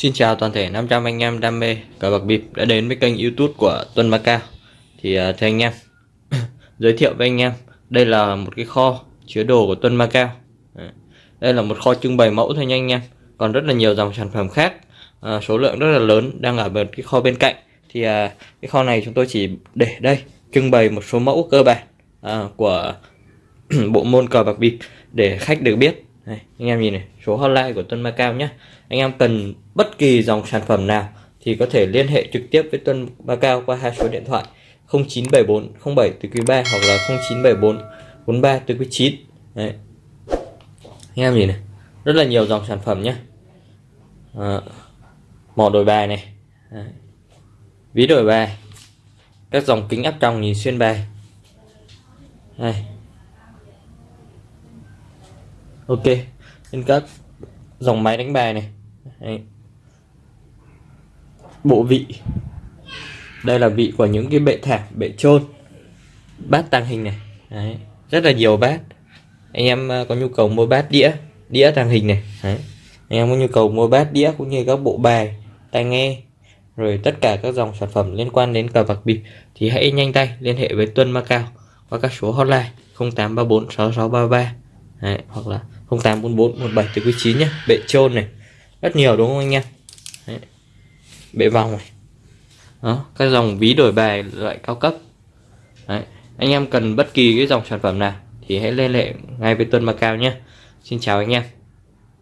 Xin chào toàn thể 500 anh em đam mê cờ bạc bịp đã đến với kênh youtube của Tuân Macao Thì uh, thưa anh em Giới thiệu với anh em Đây là một cái kho chứa đồ của Tuân Macao Đây là một kho trưng bày mẫu thôi nha anh em. Còn rất là nhiều dòng sản phẩm khác uh, Số lượng rất là lớn đang ở một cái kho bên cạnh. Thì uh, cái kho này chúng tôi chỉ để đây Trưng bày một số mẫu cơ bản uh, Của bộ môn cờ bạc bịp Để khách được biết đây, anh em nhìn này số hotline của Tuân Macau nhé. Anh em cần bất kỳ dòng sản phẩm nào thì có thể liên hệ trực tiếp với Tuân Macau qua hai số điện thoại 0974 07 từ quý 3 hoặc là 0974 43 từ quý 9 Đấy. anh em nhìn này rất là nhiều dòng sản phẩm nhé. À, mỏ đổi bài này. Đấy. ví đổi bài. Các dòng kính áp tròng nhìn xuyên bài. Đây ok, trên các dòng máy đánh bài này. Đấy. bộ vị. Đây là vị của những cái bệ thảm, bệ trôn bát tàng hình này. Đấy. rất là nhiều bát. Anh em à, có nhu cầu mua bát đĩa đĩa tàng hình này. Đấy. anh em có nhu cầu mua bát đĩa cũng như các bộ bài, tai nghe, rồi tất cả các dòng sản phẩm liên quan đến cờ bạc bịp thì hãy nhanh tay liên hệ với Tuân Macao qua các số hotline 0834 6633 Đấy, hoặc là 0844 17 từ quý 9 nhé bệ trôn này. Rất nhiều đúng không anh em? Đấy. bệ vòng này. Đó các dòng ví đổi bài loại cao cấp. Đấy. anh em cần bất kỳ cái dòng sản phẩm nào thì hãy liên hệ ngay với Tuân Macao nhé Xin chào anh em.